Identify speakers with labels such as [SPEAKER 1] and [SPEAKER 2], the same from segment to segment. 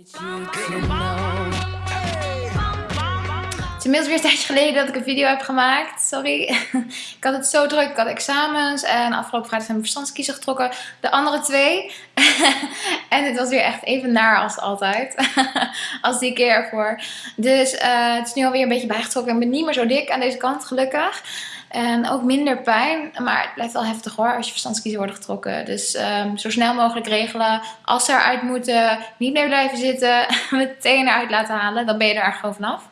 [SPEAKER 1] Het is inmiddels weer een tijdje geleden dat ik een video heb gemaakt. Sorry. Ik had het zo druk. Ik had examens en afgelopen vrijdag zijn mijn verstandskiezer getrokken. De andere twee. En het was weer echt even naar als altijd. Als die keer ervoor. Dus uh, het is nu alweer een beetje bijgetrokken. Ik ben niet meer zo dik aan deze kant, gelukkig. En ook minder pijn. Maar het blijft wel heftig hoor als je verstandskiezen worden getrokken. Dus um, zo snel mogelijk regelen. Als ze eruit moeten, niet meer blijven zitten. Meteen eruit laten halen. Dan ben je er gewoon vanaf.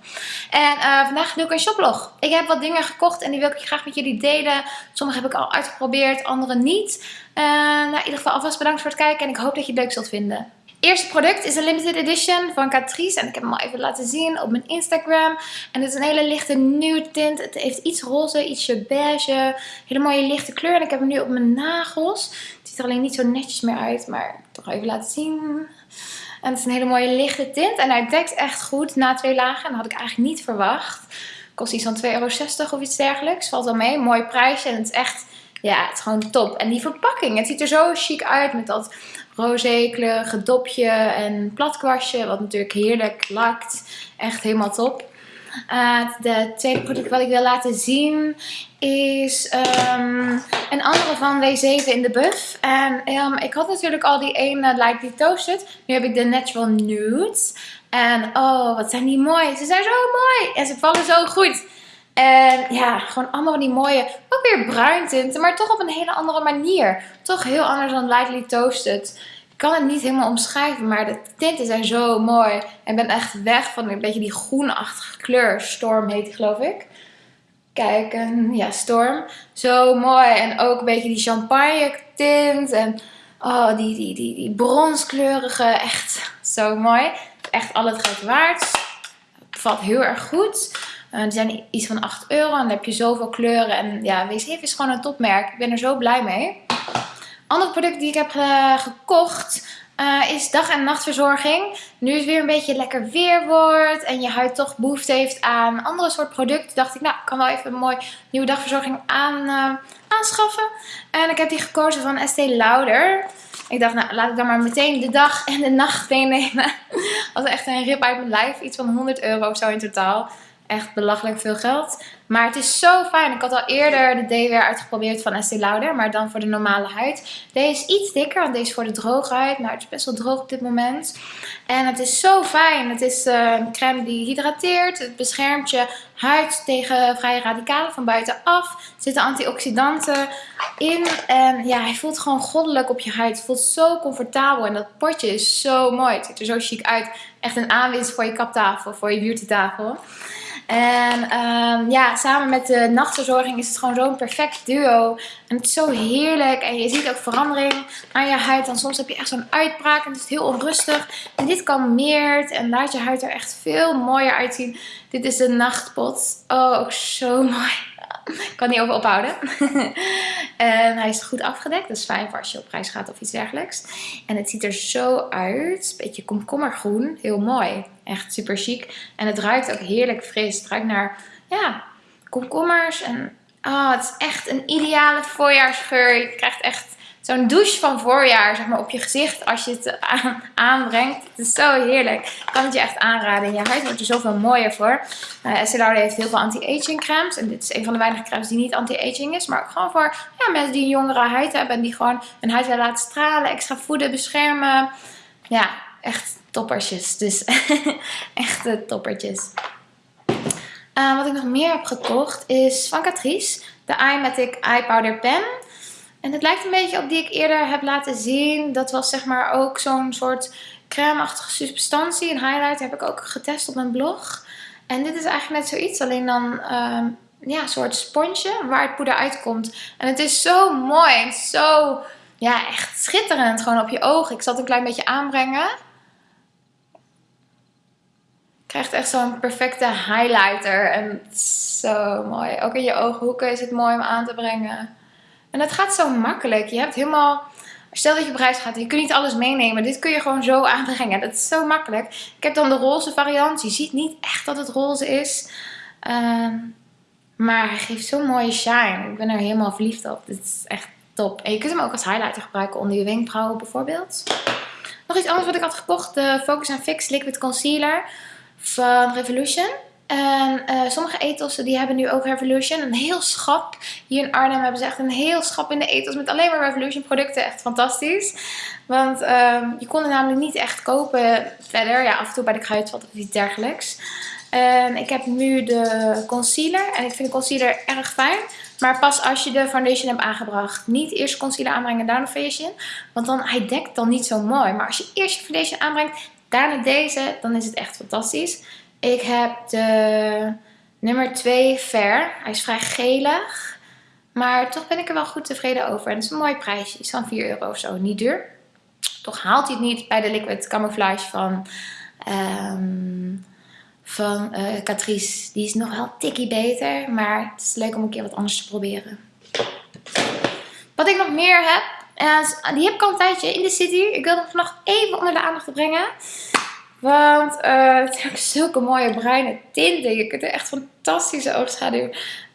[SPEAKER 1] En uh, vandaag doe ik een shoplog. Ik heb wat dingen gekocht en die wil ik graag met jullie delen. Sommige heb ik al uitgeprobeerd, andere niet. Uh, nou, in ieder geval alvast bedankt voor het kijken. En ik hoop dat je het leuk zult vinden eerste product is een limited edition van Catrice. En ik heb hem al even laten zien op mijn Instagram. En het is een hele lichte nude tint. Het heeft iets roze, ietsje beige. Hele mooie lichte kleur. En ik heb hem nu op mijn nagels. Het ziet er alleen niet zo netjes meer uit. Maar toch even laten zien. En het is een hele mooie lichte tint. En hij dekt echt goed na twee lagen. En dat had ik eigenlijk niet verwacht. Kost iets van 2,60 euro of iets dergelijks. Valt wel mee. Mooi prijsje. En het is echt... Ja, het is gewoon top. En die verpakking. Het ziet er zo chic uit met dat roze kleurige dopje en platkwastje. Wat natuurlijk heerlijk lakt. Echt helemaal top. Uh, de tweede product wat ik wil laten zien is um, een andere van W7 in de buff. En um, ik had natuurlijk al die ene Lightly Toasted. Nu heb ik de Natural Nudes. En oh, wat zijn die mooi. Ze zijn zo mooi. En ze vallen zo goed. En ja, gewoon allemaal van die mooie, ook weer bruin tinten, maar toch op een hele andere manier. Toch heel anders dan Lightly Toasted. Ik kan het niet helemaal omschrijven, maar de tinten zijn zo mooi. En ben echt weg van een beetje die groenachtige kleur. Storm heet die geloof ik. Kijk, ja, Storm. Zo mooi. En ook een beetje die champagne tint. En oh, die, die, die, die bronskleurige. Echt zo mooi. Echt al het geld waard. Valt heel erg goed. Uh, die zijn iets van 8 euro. En dan heb je zoveel kleuren. En ja, W7 is gewoon een topmerk. Ik ben er zo blij mee. Ander product die ik heb uh, gekocht uh, is dag- en nachtverzorging. Nu het weer een beetje lekker weer wordt en je huid toch behoefte heeft aan andere soort producten, dacht ik, nou, ik kan wel even een mooi nieuwe dagverzorging aan, aanschaffen. En ik heb die gekozen van Estee Lauder. Ik dacht, nou, laat ik dan maar meteen de dag en de nacht meenemen. Als echt een rip uit mijn lijf. Iets van 100 euro of zo in totaal echt belachelijk veel geld. Maar het is zo fijn. Ik had al eerder de Daywear uitgeprobeerd van Estee Lauder. Maar dan voor de normale huid. Deze is iets dikker. Want deze is voor de droge huid. Maar het is best wel droog op dit moment. En het is zo fijn. Het is uh, een crème die hydrateert. Het beschermt je huid tegen vrije radicalen van buitenaf. Er zitten antioxidanten in. En ja, hij voelt gewoon goddelijk op je huid. Het voelt zo comfortabel. En dat potje is zo mooi. Het ziet er zo chic uit. Echt een aanwinst voor je kaptafel. Voor je beautytafel. En um, ja, samen met de nachtverzorging is het gewoon zo'n perfect duo. En het is zo heerlijk. En je ziet ook verandering aan je huid. Dan soms heb je echt zo'n uitbraak en het is heel onrustig. En dit kalmeert en laat je huid er echt veel mooier uitzien. Dit is de nachtpot. Oh, zo mooi. Ik kan niet over ophouden. en hij is goed afgedekt. Dat is fijn voor als je op reis gaat of iets dergelijks. En het ziet er zo uit. Beetje komkommergroen. Heel mooi. Echt super chic. En het ruikt ook heerlijk fris. Het ruikt naar, ja, komkommers. En oh, het is echt een ideale voorjaarsgeur. Je krijgt echt zo'n douche van voorjaar zeg maar, op je gezicht als je het aanbrengt. Het is zo heerlijk. Ik kan het je echt aanraden. Je huid wordt er zoveel mooier voor. Uh, Lauder heeft heel veel anti-aging crèmes. En dit is een van de weinige crèmes die niet anti-aging is. Maar ook gewoon voor ja, mensen die een jongere huid hebben. En die gewoon hun huid willen laten stralen. Extra voeden, beschermen. Ja, echt toppertjes. Dus echte toppertjes. Uh, wat ik nog meer heb gekocht is van Catrice. De iMatic Eye Powder Pen. En het lijkt een beetje op die ik eerder heb laten zien. Dat was zeg maar ook zo'n soort crème-achtige substantie. Een highlight heb ik ook getest op mijn blog. En dit is eigenlijk net zoiets. Alleen dan uh, ja, een soort sponsje waar het poeder uitkomt. En het is zo mooi. En zo ja, echt schitterend gewoon op je ogen. Ik zal het een klein beetje aanbrengen krijgt echt zo'n perfecte highlighter. En zo mooi. Ook in je ooghoeken is het mooi om aan te brengen. En het gaat zo makkelijk. Je hebt helemaal... Stel dat je op reis gaat je kunt niet alles meenemen. Dit kun je gewoon zo aanbrengen. Dat is zo makkelijk. Ik heb dan de roze variant. Je ziet niet echt dat het roze is. Uh, maar hij geeft zo'n mooie shine. Ik ben er helemaal verliefd op. Dit is echt top. En je kunt hem ook als highlighter gebruiken onder je wenkbrauwen bijvoorbeeld. Nog iets anders wat ik had gekocht. De Focus Fix Liquid Concealer van Revolution. En uh, sommige ethos die hebben nu ook Revolution. Een heel schap. Hier in Arnhem hebben ze echt een heel schap in de ethos met alleen maar Revolution producten. Echt fantastisch. Want uh, je kon er namelijk niet echt kopen verder. Ja, af en toe bij de kruidvat of iets dergelijks. En ik heb nu de concealer. En ik vind de concealer erg fijn. Maar pas als je de foundation hebt aangebracht. Niet eerst concealer aanbrengen en daarna foundation. Want dan, hij dekt dan niet zo mooi. Maar als je eerst je foundation aanbrengt, daarna deze, dan is het echt fantastisch. Ik heb de nummer 2 Fair. Hij is vrij gelig. Maar toch ben ik er wel goed tevreden over. En het is een mooi prijsje. Is van 4 euro of zo. Niet duur. Toch haalt hij het niet bij de Liquid Camouflage van, um, van uh, Catrice. Die is nog wel tikkie beter. Maar het is leuk om een keer wat anders te proberen. Wat ik nog meer heb. En die heb ik al een tijdje in de city. Ik wil het nog even onder de aandacht brengen. Want uh, het zijn zulke mooie bruine tinten. Je kunt er echt fantastische oogschaduw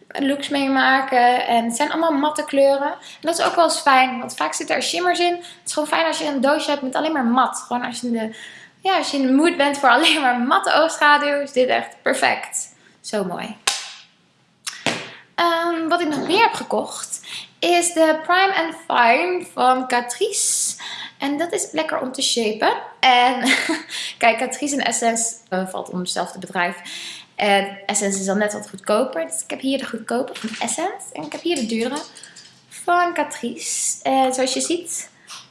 [SPEAKER 1] looks mee maken. En het zijn allemaal matte kleuren. En dat is ook wel eens fijn. Want vaak zitten er shimmers in. Het is gewoon fijn als je een doosje hebt met alleen maar mat. Gewoon als je in de, ja, als je in de mood bent voor alleen maar matte oogschaduw. Is dit echt perfect. Zo mooi. Um, wat ik nog meer heb gekocht. Is de Prime and Fine van Catrice. En dat is lekker om te shapen. En kijk, Catrice en Essence uh, valt onder hetzelfde bedrijf. En Essence is dan net wat goedkoper. Dus ik heb hier de goedkope van Essence. En ik heb hier de dure van Catrice. En zoals je ziet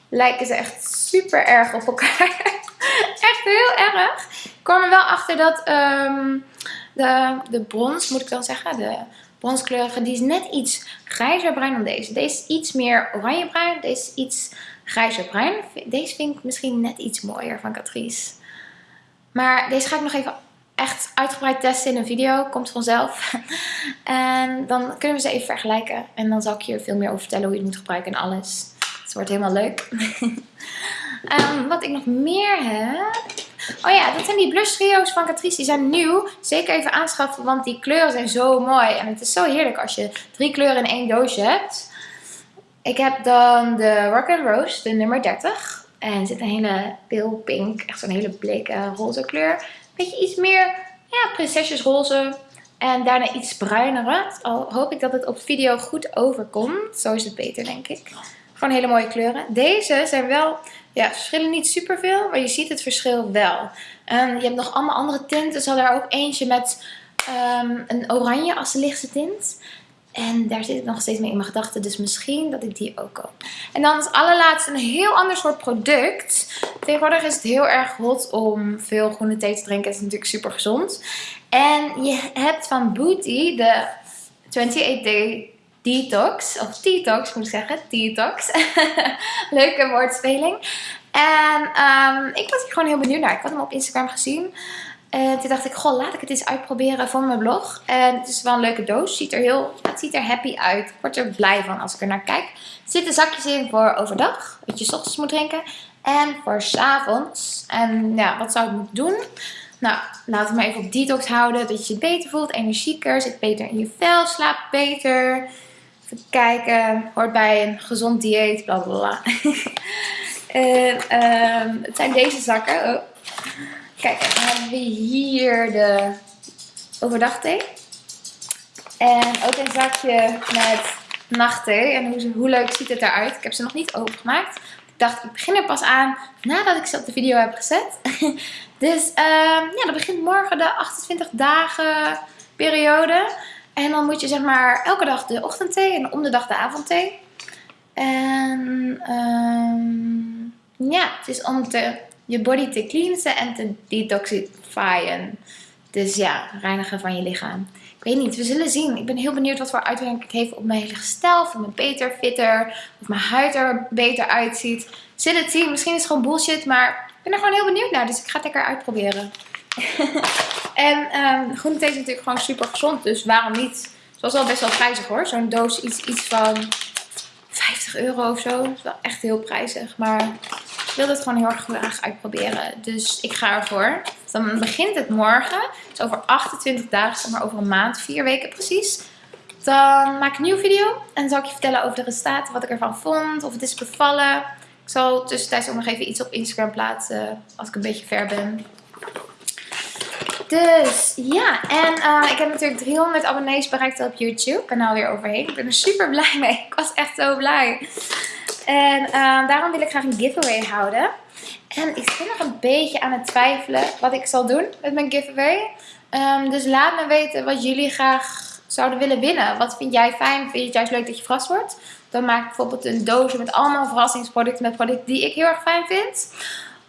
[SPEAKER 1] lijken ze echt super erg op elkaar. echt heel erg. Ik kwam er wel achter dat um, de, de brons, moet ik dan zeggen, de bronskleurige, die is net iets grijzer bruin dan deze. Deze is iets meer oranjebruin. Deze is iets grijzer bruin. Deze vind ik misschien net iets mooier van Catrice. Maar deze ga ik nog even echt uitgebreid testen in een video. Komt vanzelf. en dan kunnen we ze even vergelijken. En dan zal ik je veel meer over vertellen hoe je het moet gebruiken en alles. Het wordt helemaal leuk. um, wat ik nog meer heb... Oh ja, dat zijn die blush trio's van Catrice. Die zijn nieuw. Zeker even aanschaffen, want die kleuren zijn zo mooi. En het is zo heerlijk als je drie kleuren in één doosje hebt. Ik heb dan de Rock and Rose, de nummer 30. En er zit een hele pale pink, echt zo'n hele bleke roze kleur. Beetje iets meer, ja, prinsesjesroze. En daarna iets bruinere. Al hoop ik dat het op video goed overkomt. Zo is het beter, denk ik. Gewoon hele mooie kleuren. Deze zijn wel, ja, verschillen niet superveel, maar je ziet het verschil wel. Je hebt nog allemaal andere tinten. Er er ook eentje met um, een oranje als de lichtste tint. En daar zit ik nog steeds mee in mijn gedachten. Dus misschien dat ik die ook koop. En dan als allerlaatste een heel ander soort product. Tegenwoordig is het heel erg hot om veel groene thee te drinken. Het is natuurlijk super gezond. En je hebt van Booty de 28 Day Detox. Of Detox moet ik zeggen. Detox. Leuke woordspeling. En um, ik was hier gewoon heel benieuwd naar. Ik had hem op Instagram gezien. En toen dacht ik, goh, laat ik het eens uitproberen voor mijn blog. En het is wel een leuke doos. Ziet er heel, het ziet er happy uit. Ik word er blij van als ik er naar kijk. Er zitten zakjes in voor overdag. Wat je s ochtends moet drinken. En voor s avonds. En ja, wat zou ik moeten doen? Nou, laten we maar even op detox houden. Dat je je beter voelt. Energieker. Zit beter in je vel. Slaapt beter. Kijken. Hoort bij een gezond dieet. Bla bla bla. en, um, het zijn deze zakken. Oh. Kijk, dan hebben we hier de overdagthee. En ook een zakje met nachtthee. En hoe, hoe leuk ziet het eruit. Ik heb ze nog niet opengemaakt. Ik dacht, ik begin er pas aan nadat ik ze op de video heb gezet. dus uh, ja, dat begint morgen de 28 dagen periode. En dan moet je zeg maar elke dag de ochtendthee en om de dag de avondthee. En um, ja, het is om te je body te cleansen en te detoxifyen. Dus ja, reinigen van je lichaam. Ik weet niet, we zullen zien. Ik ben heel benieuwd wat voor uitwerking het heeft op mijn hele gestel. Of me beter, fitter, of mijn huid er beter uitziet. Zit het zien, misschien is het gewoon bullshit, maar ik ben er gewoon heel benieuwd naar. Dus ik ga het lekker uitproberen. en um, groene thee is natuurlijk gewoon super gezond, dus waarom niet? Het was wel best wel prijzig hoor. Zo'n doos iets, iets van 50 euro of zo. Dat is wel echt heel prijzig, maar ik wil het gewoon heel erg graag uitproberen. Dus ik ga ervoor. Dan begint het morgen. Dus over 28 dagen, zeg maar over een maand, vier weken precies. Dan maak ik een nieuwe video. En dan zal ik je vertellen over de resultaten, wat ik ervan vond, of het is bevallen. Ik zal tussentijds ook nog even iets op Instagram plaatsen als ik een beetje ver ben. Dus ja, en uh, ik heb natuurlijk 300 abonnees bereikt op YouTube. Kanaal weer overheen. Ik ben er super blij mee. Ik was echt zo blij. En uh, daarom wil ik graag een giveaway houden. En ik ben nog een beetje aan het twijfelen wat ik zal doen met mijn giveaway. Um, dus laat me weten wat jullie graag zouden willen winnen. Wat vind jij fijn? Vind je het juist leuk dat je verrast wordt? Dan maak ik bijvoorbeeld een doosje met allemaal verrassingsproducten met producten die ik heel erg fijn vind.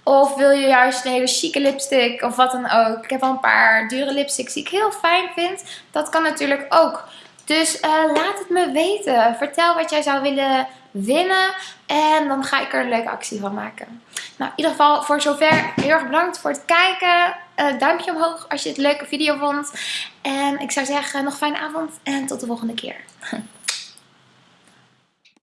[SPEAKER 1] Of wil je juist een hele chique lipstick of wat dan ook. Ik heb al een paar dure lipsticks die ik heel fijn vind. Dat kan natuurlijk ook. Dus uh, laat het me weten. Vertel wat jij zou willen winnen. En dan ga ik er een leuke actie van maken. Nou, in ieder geval voor zover heel erg bedankt voor het kijken. Uh, duimpje omhoog als je het een leuke video vond. En ik zou zeggen nog fijne avond en tot de volgende keer.